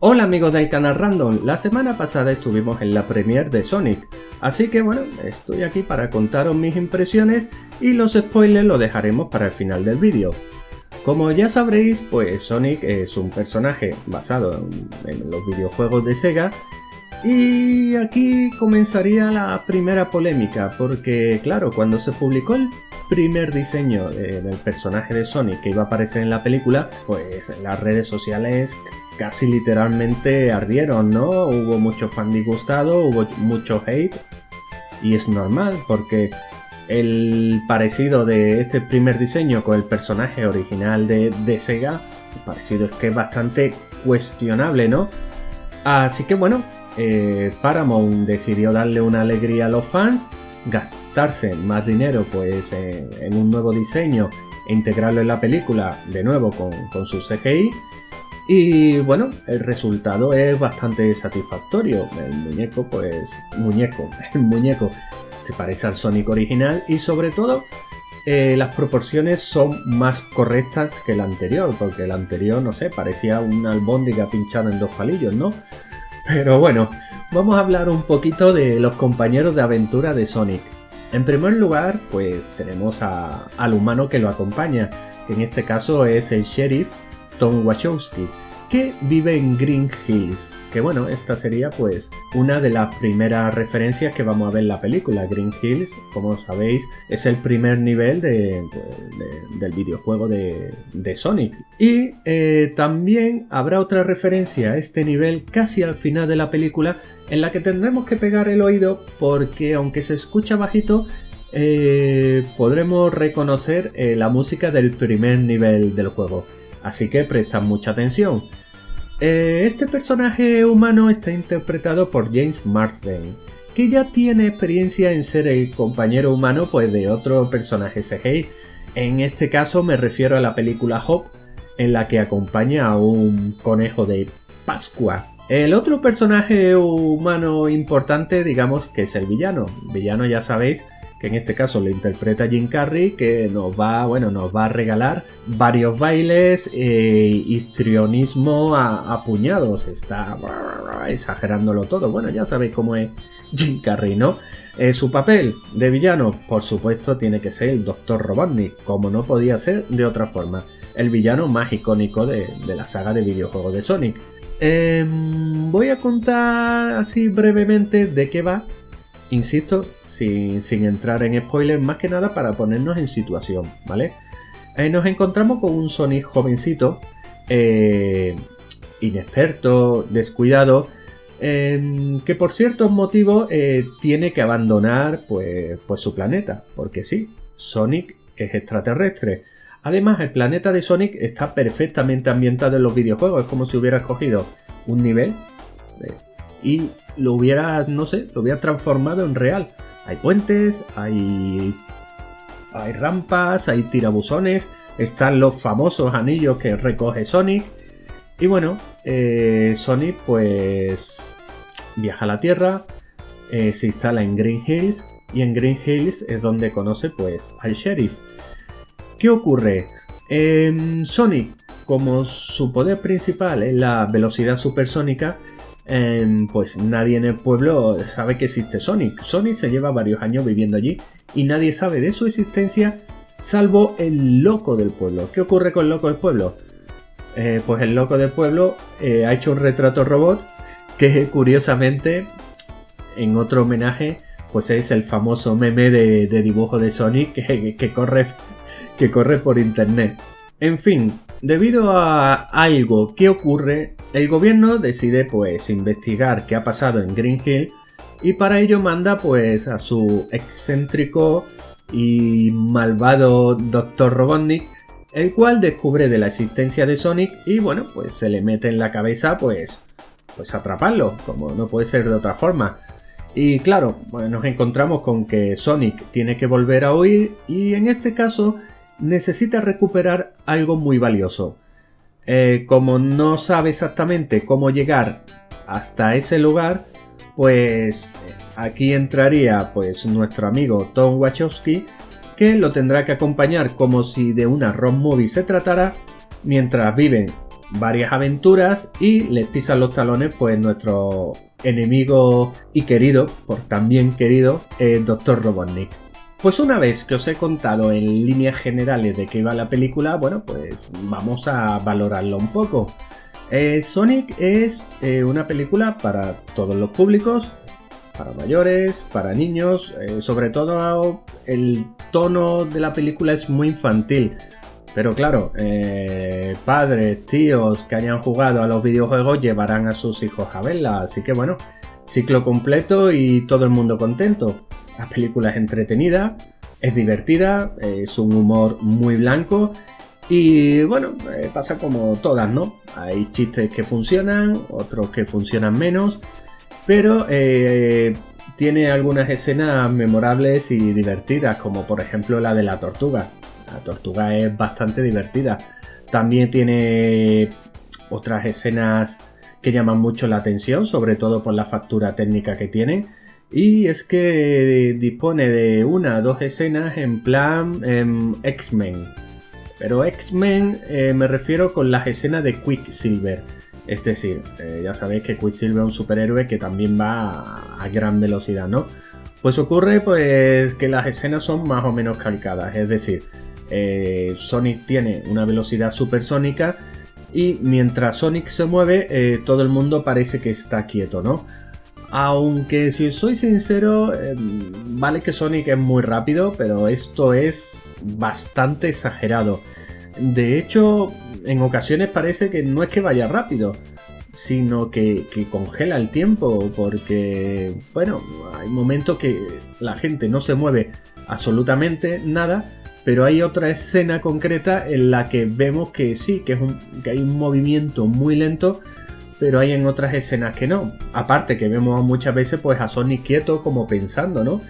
Hola amigos del canal Random, la semana pasada estuvimos en la premiere de Sonic, así que bueno, estoy aquí para contaros mis impresiones y los spoilers los dejaremos para el final del vídeo. Como ya sabréis, pues Sonic es un personaje basado en, los videojuegos de Sega. Y aquí comenzaría la primera polémica, porque claro, cuando se publicó el primer diseño del personaje de Sonic que iba a aparecer en la película, pues las redes sociales casi literalmente ardieron, ¿no? Hubo mucho fan disgustado, hubo mucho hate y es normal porque el parecido de este primer diseño con el personaje original de, Sega, el parecido es que es bastante cuestionable, ¿no? Así que bueno, eh, Paramount decidió darle una alegría a los fans, gastarse más dinero pues en, un nuevo diseño e integrarlo en la película de nuevo con, con su CGI y bueno, el resultado es bastante satisfactorio. El muñeco, pues, muñeco, el muñeco se parece al Sonic original y sobre todo eh, las proporciones son más correctas que el anterior, porque el anterior, no sé, parecía una albóndiga pinchada en dos palillos, ¿no? Pero bueno, vamos a hablar un poquito de los compañeros de aventura de Sonic. En primer lugar, pues tenemos al humano que lo acompaña, que en este caso es el sheriff Tom Wachowski, que vive en Green Hills. Que bueno, esta sería pues una de las primeras referencias que vamos a ver en la película. Green Hills, como sabéis, es el primer nivel de, pues, del videojuego de, Sonic. Y eh, también habrá otra referencia a este nivel casi al final de la película en la que tendremos que pegar el oído porque aunque se escucha bajito, eh, podremos reconocer eh, la música del primer nivel del juego. Así que prestad mucha atención. Eh, este personaje humano está interpretado por James Marsden, que ya tiene experiencia en ser el compañero humano pues, de otro personaje CGI. En este caso me refiero a la película Hop, en la que acompaña a un conejo de Pascua. El otro personaje humano importante, digamos que es el villano. Villano ya sabéis que en este caso lo interpreta Jim Carrey, que nos va, bueno, nos va a regalar varios bailes e histrionismo a, puñados. Está exagerándolo todo. Bueno, ya sabéis cómo es Jim Carrey, ¿no? Eh, su papel de villano, por supuesto, tiene que ser el Dr. Robotnik, como no podía ser de otra forma. El villano más icónico de, la saga de videojuegos de Sonic. Em, voy a contar así brevemente de qué va Insisto, sin, entrar en spoilers, más que nada para ponernos en situación, ¿vale? Eh, nos encontramos con un Sonic jovencito, eh, inexperto, descuidado, em, que por ciertos motivos eh, tiene que abandonar pues, pues su planeta, porque sí, Sonic es extraterrestre. Además, el planeta de Sonic está perfectamente ambientado en los videojuegos, es como si hubiera escogido un nivel y lo hubiera, no sé, lo hubiera transformado en real. Hay puentes, hay, hay rampas, hay tirabuzones, están los famosos anillos que recoge Sonic. Y bueno, eh, Sonic pues viaja a la Tierra, eh, se instala en Green Hills y en Green Hills es donde conoce pues al sheriff. ¿Qué ocurre? Sonic, como su poder principal es la velocidad supersónica, Em, pues nadie en el pueblo sabe que existe Sonic. Sonic se lleva varios años viviendo allí y nadie sabe de su existencia salvo el loco del pueblo. ¿Qué ocurre con el loco del pueblo? Eh, pues el loco del pueblo eh, ha hecho un retrato robot que curiosamente en otro homenaje pues es el famoso meme de, dibujo de Sonic que, corre, que corre por internet. En fin, debido a algo que ocurre el gobierno decide pues investigar qué ha pasado en Green Hill y para ello manda pues a su excéntrico y malvado Dr. Robotnik, el cual descubre de la existencia de Sonic y bueno, pues se le mete en la cabeza pues, pues atraparlo, como no puede ser de otra forma. Y claro, nos encontramos con que Sonic tiene que volver a huir y en este caso necesita recuperar algo muy valioso. Eh, como no sabe exactamente cómo llegar hasta ese lugar, pues aquí entraría pues nuestro amigo Tom Wachowski, que lo tendrá que acompañar como si de una road movie se tratara, mientras viven varias aventuras y les pisan los talones pues nuestro enemigo y querido, por también querido, el Dr. Robotnik. Pues una vez que os he contado en líneas generales de qué iba la película, bueno, pues vamos a valorarlo un poco. Eh, Sonic es eh, una película para todos los públicos, para mayores, para niños, eh, sobre todo el tono de la película es muy infantil. Pero claro, padres, tíos que hayan jugado a los videojuegos llevarán a sus hijos a verla, así que bueno, ciclo completo y todo el mundo contento. La película es entretenida, es divertida, es un humor muy blanco y bueno, eh, pasa como todas, ¿no? Hay chistes que funcionan, otros que funcionan menos, pero eh, tiene algunas escenas memorables y divertidas, como por ejemplo la de la tortuga. La tortuga es bastante divertida. También tiene otras escenas que llaman mucho la atención, sobre todo por la factura técnica que tienen. Y es que dispone de una o dos escenas en plan em, X-Men. Pero X-Men eh, me refiero con las escenas de Quicksilver. Es decir, eh, ya sabéis que Quicksilver es un superhéroe que también va a, gran velocidad, ¿no? Pues ocurre pues que las escenas son más o menos calcadas. Es decir, eh, Sonic tiene una velocidad supersónica y mientras Sonic se mueve todo el mundo parece que está quieto, ¿no? Aunque si soy sincero, em, vale que Sonic es muy rápido, pero esto es bastante exagerado. De hecho, en ocasiones parece que no es que vaya rápido, sino que, congela el tiempo, porque, bueno, hay momentos que la gente no se mueve absolutamente nada, pero hay otra escena concreta en la que vemos que sí, que, hay un movimiento muy lento, pero hay en otras escenas que no. Aparte que vemos muchas veces pues a Sonic quieto como pensando, ¿no?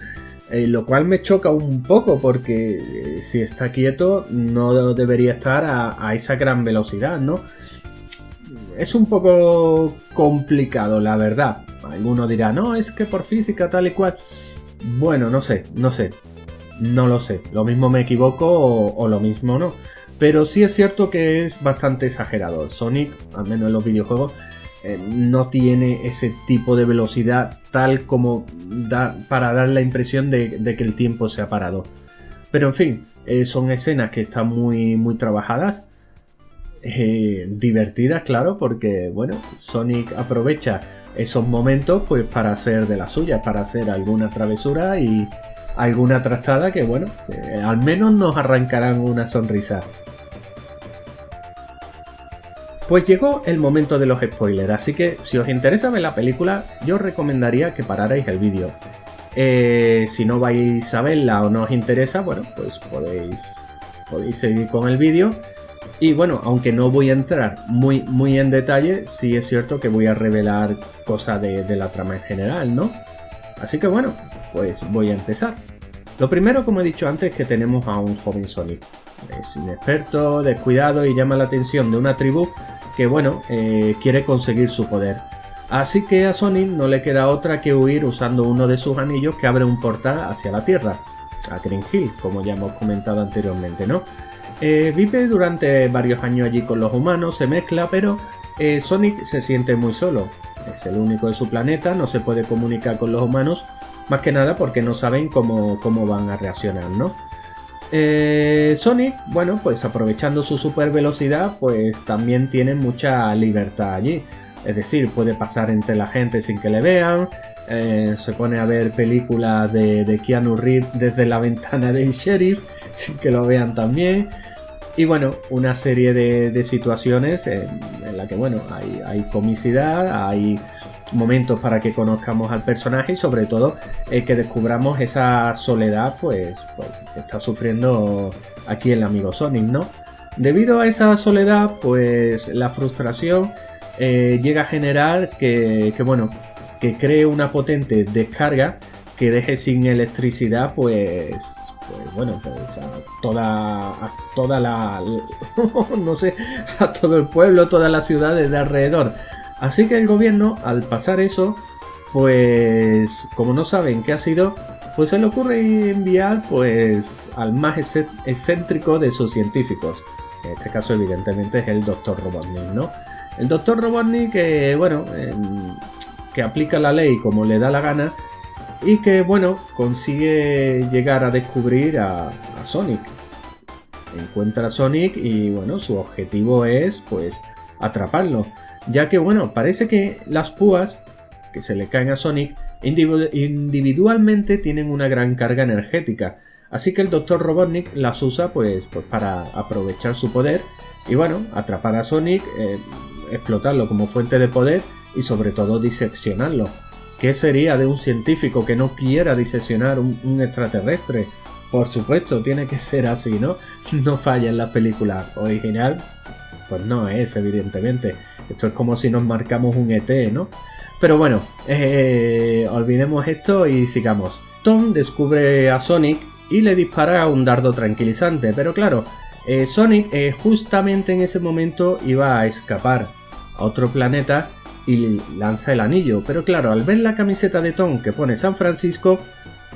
Eh, lo cual me choca un poco porque eh, si está quieto no debería estar a, esa gran velocidad, ¿no? Es un poco complicado, la verdad. Alguno dirá, no, es que por física tal y cual. Bueno, no sé, no sé. No lo sé. Lo mismo me equivoco o lo mismo no. Pero sí es cierto que es bastante exagerado. Sonic, al menos en los videojuegos, eh, no tiene ese tipo de velocidad tal como da para dar la impresión de, que el tiempo se ha parado. Pero en fin, eh, son escenas que están muy, muy trabajadas, eh, divertidas, claro, porque bueno, Sonic aprovecha esos momentos pues para hacer de la suya, para hacer alguna travesura y alguna trastada que bueno, al menos nos arrancarán una sonrisa. Pues llegó el momento de los spoilers, así que si os interesa ver la película, yo os recomendaría que pararais el vídeo. Eh, si no vais a verla o no os interesa, bueno, pues podéis, podéis seguir con el vídeo. Y bueno, aunque no voy a entrar muy, muy en detalle, sí es cierto que voy a revelar cosas de la trama en general, ¿no? Así que bueno, pues voy a empezar. Lo primero, como he dicho antes, es que tenemos a un joven Sonic. Es inexperto, descuidado y llama la atención de una tribu que bueno, eh, quiere conseguir su poder. Así que a Sonic no le queda otra que huir usando uno de sus anillos que abre un portal hacia la Tierra, a Green Hill, como ya hemos comentado anteriormente, ¿no? Eh, vive durante varios años allí con los humanos, se mezcla, pero eh, Sonic se siente muy solo. Es el único de su planeta, no se puede comunicar con los humanos, más que nada porque no saben cómo, cómo van a reaccionar, ¿no? Eh, Sonic, bueno, pues aprovechando su super velocidad, pues también tiene mucha libertad allí. Es decir, puede pasar entre la gente sin que le vean, eh, se pone a ver películas de, Keanu Reeves desde la ventana del sheriff sin que lo vean también. Y bueno, una serie de, situaciones en, en la que, bueno, hay, hay comicidad, hay momentos para que conozcamos al personaje y sobre todo eh, que descubramos esa soledad pues, pues, que está sufriendo aquí el amigo Sonic, ¿no? Debido a esa soledad, pues la frustración eh, llega a generar que, bueno, que cree una potente descarga que deje sin electricidad, pues, pues bueno, pues a toda, a toda la, no sé, a todo el pueblo, todas las ciudades de alrededor. Así que el gobierno, al pasar eso, pues como no saben qué ha sido, pues se le ocurre enviar pues al más excéntrico de sus científicos, En este caso, evidentemente, es el Dr. Robotnik, ¿no? El Dr. Robotnik que, bueno, em, que aplica la ley como le da la gana y que, bueno, consigue llegar a descubrir a, a Sonic. Encuentra a Sonic y, bueno, su objetivo es, pues, atraparlo. Ya que, bueno, parece que las púas que se le caen a Sonic individualmente tienen una gran carga energética. Así que el Dr. Robotnik las usa pues, pues para aprovechar su poder y bueno, atrapar a Sonic, eh, explotarlo como fuente de poder y sobre todo diseccionarlo. ¿Qué sería de un científico que no quiera diseccionar un, un extraterrestre? Por supuesto, tiene que ser así, ¿no? No falla en la película original. Pues no es, evidentemente. Esto es como si nos marcamos un ET, ¿no? Pero bueno, eh, olvidemos esto y sigamos. Tom descubre a Sonic y le dispara un dardo tranquilizante, pero claro, eh, Sonic eh, justamente en ese momento iba a escapar a otro planeta y lanza el anillo, pero claro, al ver la camiseta de Tom que pone San Francisco,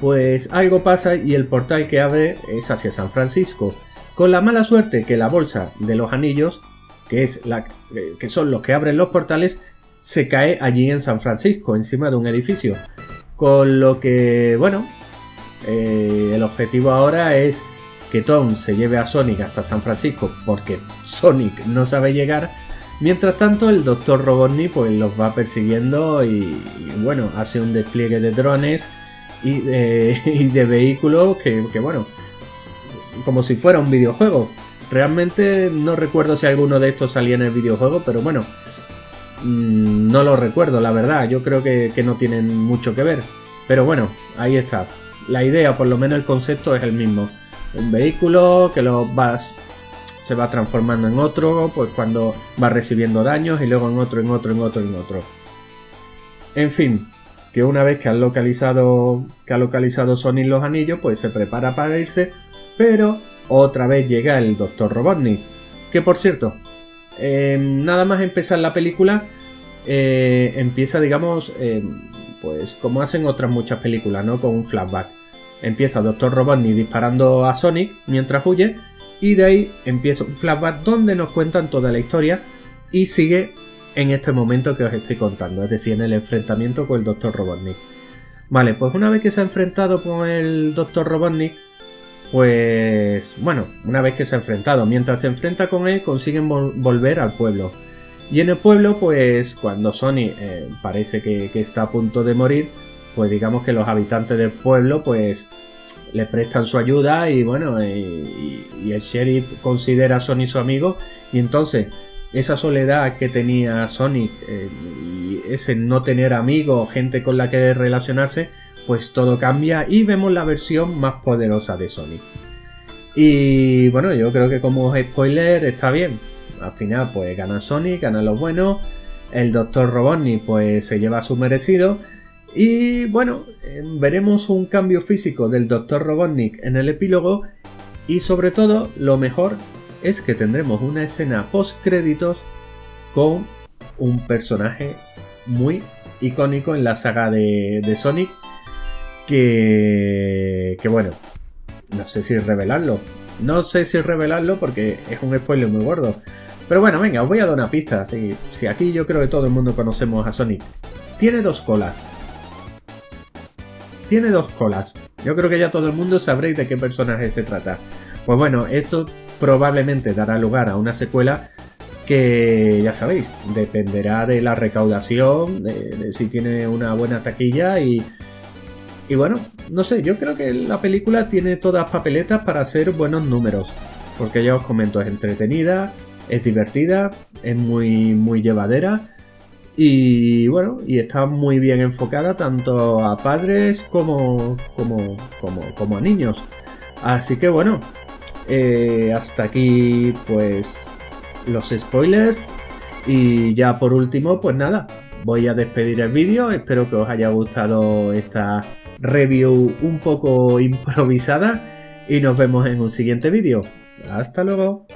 pues algo pasa y el portal que abre es hacia San Francisco, con la mala suerte que la bolsa de los anillos, que, es la, que son los que abren los portales, se cae allí en San Francisco, encima de un edificio. Con lo que, bueno, eh, el objetivo ahora es que Tom se lleve a Sonic hasta San Francisco porque Sonic no sabe llegar. Mientras tanto, el Dr. Robotnik pues los va persiguiendo y, bueno, hace un despliegue de drones y de, vehículos que, bueno, como si fuera un videojuego. Realmente no recuerdo si alguno de estos salía en el videojuego, pero bueno, Mm, no lo recuerdo, la verdad. Yo creo que, no tienen mucho que ver. Pero bueno, ahí está. La idea, por lo menos el concepto es el mismo. Un vehículo que lo vas se va transformando en otro, pues cuando va recibiendo daños y luego en otro, en otro, en otro, en otro. En fin, que una vez que ha localizado que ha localizado Sonic los anillos, pues se prepara para irse, pero otra vez llega el Dr. Robotnik, que por cierto, eh, nada más empezar la película, eh, empieza, digamos, eh, pues como hacen otras muchas películas, ¿no? Con un flashback. Empieza Dr. Robotnik disparando a Sonic mientras huye y de ahí empieza un flashback donde nos cuentan toda la historia y sigue en este momento que os estoy contando, es decir, en el enfrentamiento con el Dr. Robotnik. Vale, pues una vez que se ha enfrentado con el Dr. Robotnik, pues bueno, una vez que se ha enfrentado, mientras se enfrenta con él, consiguen volver al pueblo. Y en el pueblo, pues cuando Sony eh, parece que, está a punto de morir, pues digamos que los habitantes del pueblo, pues le prestan su ayuda y bueno, y, el sheriff considera a Sony su amigo y entonces esa soledad que tenía Sonic eh, y ese no tener amigos, gente con la que relacionarse, pues todo cambia y vemos la versión más poderosa de Sonic. Y bueno, yo creo que como spoiler está bien. Al final pues gana Sonic, gana los buenos. El Dr. Robotnik pues se lleva su merecido. Y bueno, em, veremos un cambio físico del Dr. Robotnik en el epílogo. Y sobre todo, lo mejor es que tendremos una escena post créditos con un personaje muy icónico en la saga de, de Sonic que, que bueno, no sé si revelarlo. No sé si revelarlo porque es un spoiler muy gordo. Pero bueno, venga, os voy a dar una pista. Si, aquí yo creo que todo el mundo conocemos a Sonic. Tiene dos colas. Tiene dos colas. Yo creo que ya todo el mundo sabréis de qué personaje se trata. Pues bueno, esto probablemente dará lugar a una secuela que ya sabéis, dependerá de la recaudación, de si tiene una buena taquilla y, y bueno, no sé, yo creo que la película tiene todas papeletas para hacer buenos números. Porque ya os comento, es entretenida, es divertida, es muy, muy llevadera. Y bueno, y está muy bien enfocada tanto a padres como, como, como, a niños. Así que bueno, eh, hasta aquí pues los spoilers. Y ya por último, pues nada, voy a despedir el vídeo. Espero que os haya gustado esta review un poco improvisada y nos vemos en un siguiente vídeo. Hasta luego.